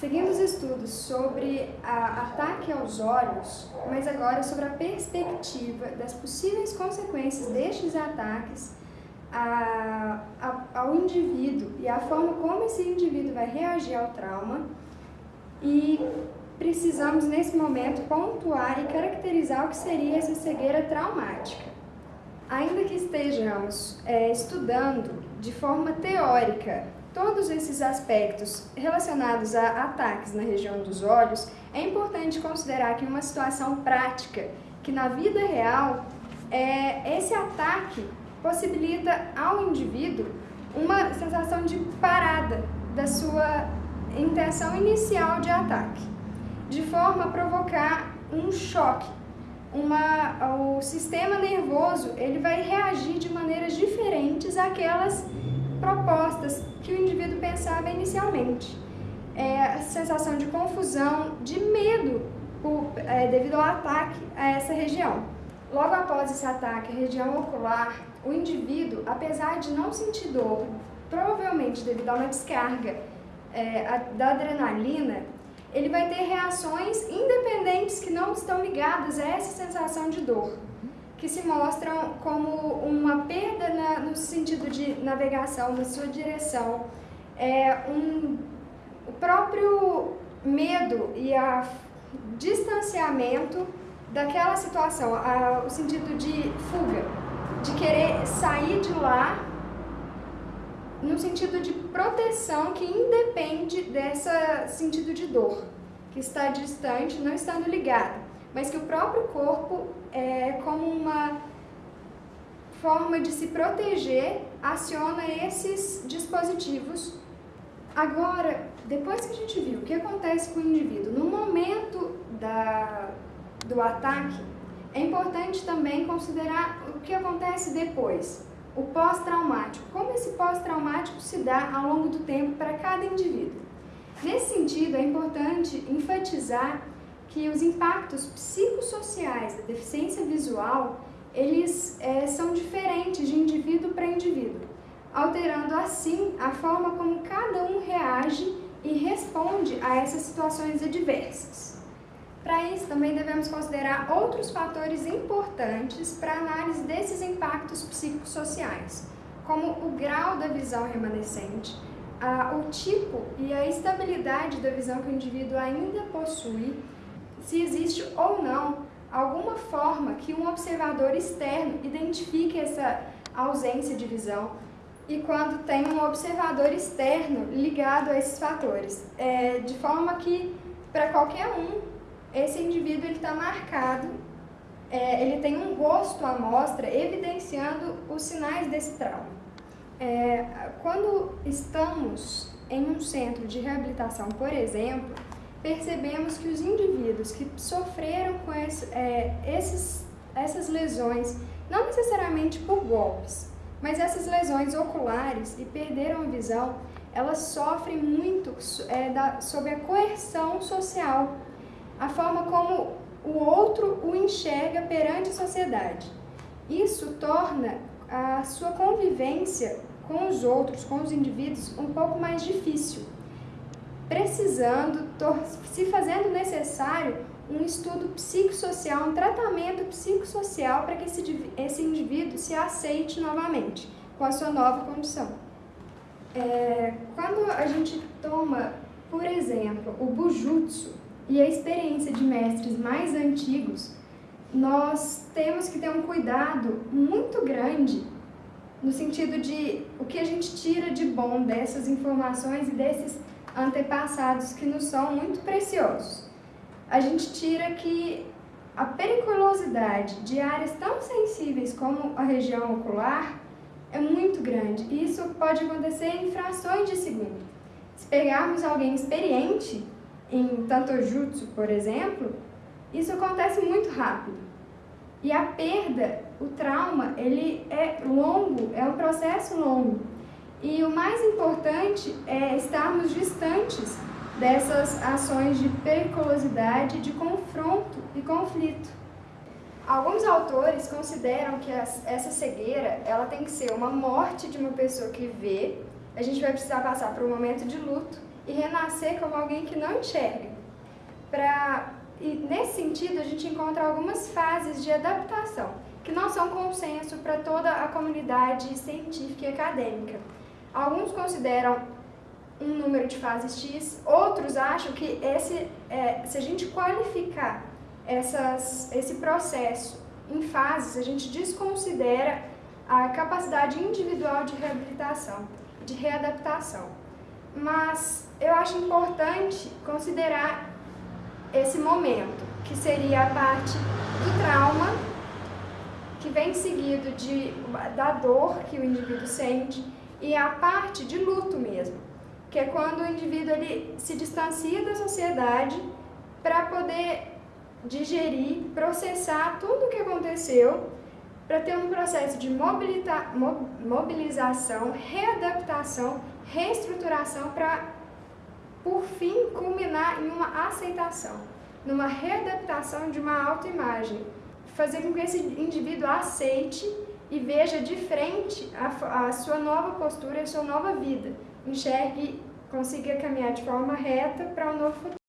Seguindo os estudos sobre ataque aos olhos, mas agora sobre a perspectiva das possíveis consequências destes ataques a, a, ao indivíduo e a forma como esse indivíduo vai reagir ao trauma e precisamos nesse momento pontuar e caracterizar o que seria essa cegueira traumática. Ainda que estejamos é, estudando de forma teórica todos esses aspectos relacionados a ataques na região dos olhos, é importante considerar que uma situação prática, que na vida real, é, esse ataque possibilita ao indivíduo uma sensação de parada da sua intenção inicial de ataque, de forma a provocar um choque. Uma, o sistema nervoso ele vai reagir de maneiras diferentes àquelas propostas que o indivíduo pensava inicialmente. É, a sensação de confusão, de medo por, é, devido ao ataque a essa região. Logo após esse ataque à região ocular, o indivíduo, apesar de não sentir dor, provavelmente devido a uma descarga é, a, da adrenalina, ele vai ter reações independentes que não estão ligadas a essa sensação de dor que se mostram como uma perda na, no sentido de navegação, na sua direção, é um, o próprio medo e a distanciamento daquela situação, a, o sentido de fuga, de querer sair de lá no sentido de proteção que independe desse sentido de dor, que está distante, não estando ligado mas que o próprio corpo, é, como uma forma de se proteger, aciona esses dispositivos. Agora, depois que a gente viu o que acontece com o indivíduo no momento da, do ataque, é importante também considerar o que acontece depois, o pós-traumático, como esse pós-traumático se dá ao longo do tempo para cada indivíduo. Nesse sentido, é importante enfatizar que os impactos psicossociais da deficiência visual, eles é, são diferentes de indivíduo para indivíduo, alterando assim a forma como cada um reage e responde a essas situações adversas. Para isso, também devemos considerar outros fatores importantes para a análise desses impactos psicossociais, como o grau da visão remanescente, a, o tipo e a estabilidade da visão que o indivíduo ainda possui, se existe ou não alguma forma que um observador externo identifique essa ausência de visão e quando tem um observador externo ligado a esses fatores, é, de forma que para qualquer um esse indivíduo está marcado, é, ele tem um rosto à mostra evidenciando os sinais desse trauma. É, quando estamos em um centro de reabilitação, por exemplo, percebemos que os indivíduos que sofreram com esse, é, esses, essas lesões, não necessariamente por golpes, mas essas lesões oculares e perderam a visão, elas sofrem muito é, da, sob a coerção social, a forma como o outro o enxerga perante a sociedade. Isso torna a sua convivência com os outros, com os indivíduos, um pouco mais difícil, precisando, se fazendo necessário um estudo psicossocial, um tratamento psicossocial para que esse, esse indivíduo se aceite novamente com a sua nova condição. É, quando a gente toma, por exemplo, o Bujutsu e a experiência de mestres mais antigos, nós temos que ter um cuidado muito grande no sentido de o que a gente tira de bom dessas informações e desses antepassados que nos são muito preciosos. A gente tira que a periculosidade de áreas tão sensíveis como a região ocular é muito grande e isso pode acontecer em frações de segundo. Se pegarmos alguém experiente em Tantojutsu, por exemplo, isso acontece muito rápido. E a perda, o trauma, ele é longo, é um processo longo. E o mais importante é estarmos distantes dessas ações de periculosidade, de confronto e conflito. Alguns autores consideram que essa cegueira ela tem que ser uma morte de uma pessoa que vê, a gente vai precisar passar por um momento de luto e renascer como alguém que não enxerga. Pra, e nesse sentido, a gente encontra algumas fases de adaptação, que não são consenso para toda a comunidade científica e acadêmica. Alguns consideram um número de fases X, outros acham que esse, é, se a gente qualificar essas, esse processo em fases, a gente desconsidera a capacidade individual de reabilitação, de readaptação. Mas eu acho importante considerar esse momento, que seria a parte do trauma, que vem seguido de, da dor que o indivíduo sente, e a parte de luto mesmo, que é quando o indivíduo ele se distancia da sociedade para poder digerir, processar tudo o que aconteceu, para ter um processo de mobilização, readaptação, reestruturação para, por fim, culminar em uma aceitação, numa readaptação de uma autoimagem, fazer com que esse indivíduo aceite e veja de frente a, a sua nova postura, a sua nova vida, enxergue, consiga caminhar de forma reta para um novo futuro.